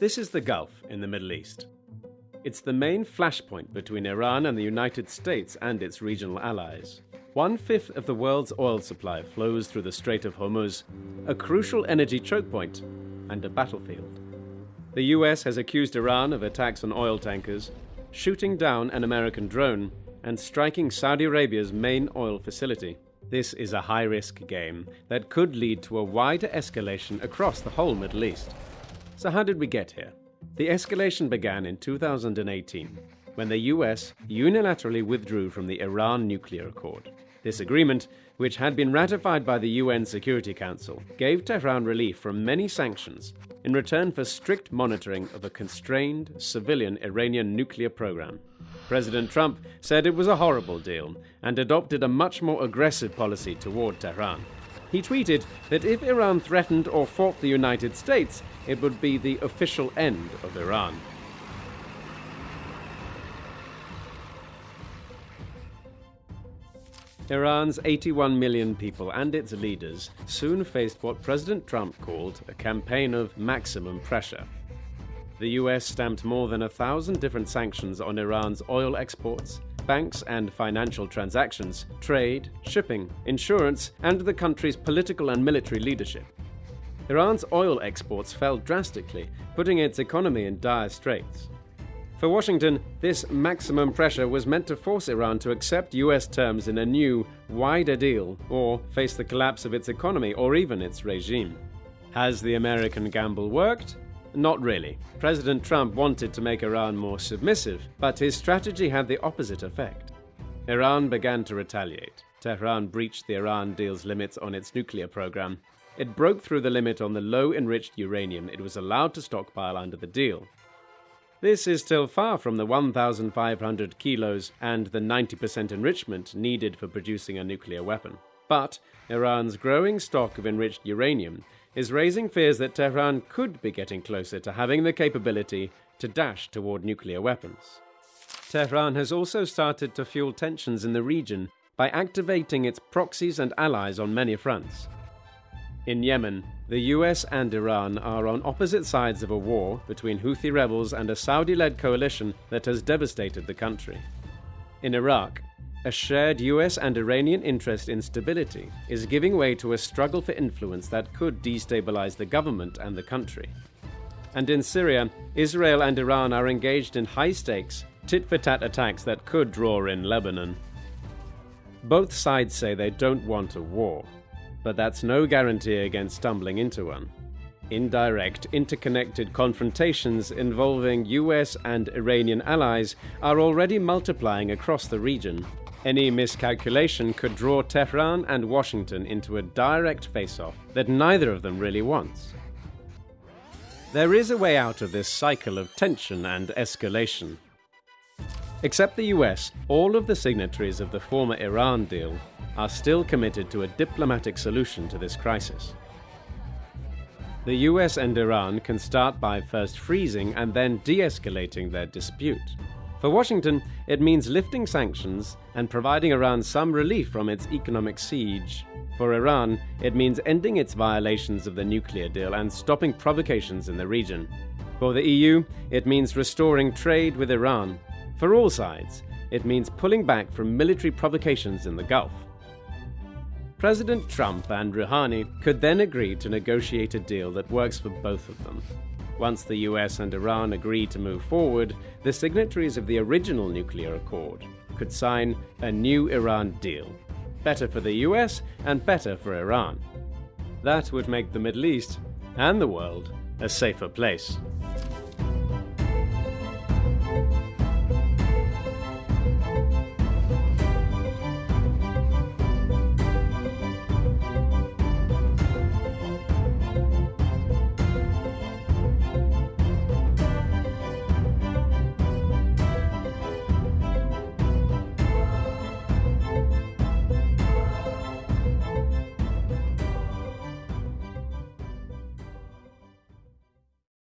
This is the Gulf in the Middle East. It's the main flashpoint between Iran and the United States and its regional allies. One fifth of the world's oil supply flows through the Strait of Hormuz, a crucial energy choke point and a battlefield. The US has accused Iran of attacks on oil tankers, shooting down an American drone, and striking Saudi Arabia's main oil facility. This is a high risk game that could lead to a wider escalation across the whole Middle East. So, how did we get here? The escalation began in 2018 when the US unilaterally withdrew from the Iran nuclear accord. This agreement, which had been ratified by the UN Security Council, gave Tehran relief from many sanctions in return for strict monitoring of a constrained civilian Iranian nuclear program. President Trump said it was a horrible deal and adopted a much more aggressive policy toward Tehran. He tweeted that if Iran threatened or fought the United States, it would be the official end of Iran. Iran's 81 million people and its leaders soon faced what President Trump called a campaign of maximum pressure. The US stamped more than a thousand different sanctions on Iran's oil exports, banks and financial transactions, trade, shipping, insurance, and the country's political and military leadership. Iran's oil exports fell drastically, putting its economy in dire straits. For Washington, this maximum pressure was meant to force Iran to accept US terms in a new, wider deal, or face the collapse of its economy or even its regime. Has the American gamble worked? Not really. President Trump wanted to make Iran more submissive, but his strategy had the opposite effect. Iran began to retaliate. Tehran breached the Iran deal's limits on its nuclear program. It broke through the limit on the low enriched uranium it was allowed to stockpile under the deal. This is still far from the 1,500 kilos and the 90% enrichment needed for producing a nuclear weapon. But Iran's growing stock of enriched uranium is raising fears that Tehran could be getting closer to having the capability to dash toward nuclear weapons. Tehran has also started to fuel tensions in the region by activating its proxies and allies on many fronts. In Yemen, the US and Iran are on opposite sides of a war between Houthi rebels and a Saudi led coalition that has devastated the country. In Iraq, a shared US and Iranian interest in stability is giving way to a struggle for influence that could destabilize the government and the country. And in Syria, Israel and Iran are engaged in high stakes, tit for tat attacks that could draw in Lebanon. Both sides say they don't want a war, but that's no guarantee against stumbling into one. Indirect, interconnected confrontations involving US and Iranian allies are already multiplying across the region, any miscalculation could draw Tehran and Washington into a direct face off that neither of them really wants. There is a way out of this cycle of tension and escalation. Except the US, all of the signatories of the former Iran deal are still committed to a diplomatic solution to this crisis. The US and Iran can start by first freezing and then de escalating their dispute. For Washington, it means lifting sanctions and providing Iran some relief from its economic siege. For Iran, it means ending its violations of the nuclear deal and stopping provocations in the region. For the EU, it means restoring trade with Iran. For all sides, it means pulling back from military provocations in the Gulf. President Trump and Rouhani could then agree to negotiate a deal that works for both of them. Once the US and Iran agreed to move forward, the signatories of the original nuclear accord could sign a new Iran deal. Better for the US and better for Iran. That would make the Middle East and the world a safer place.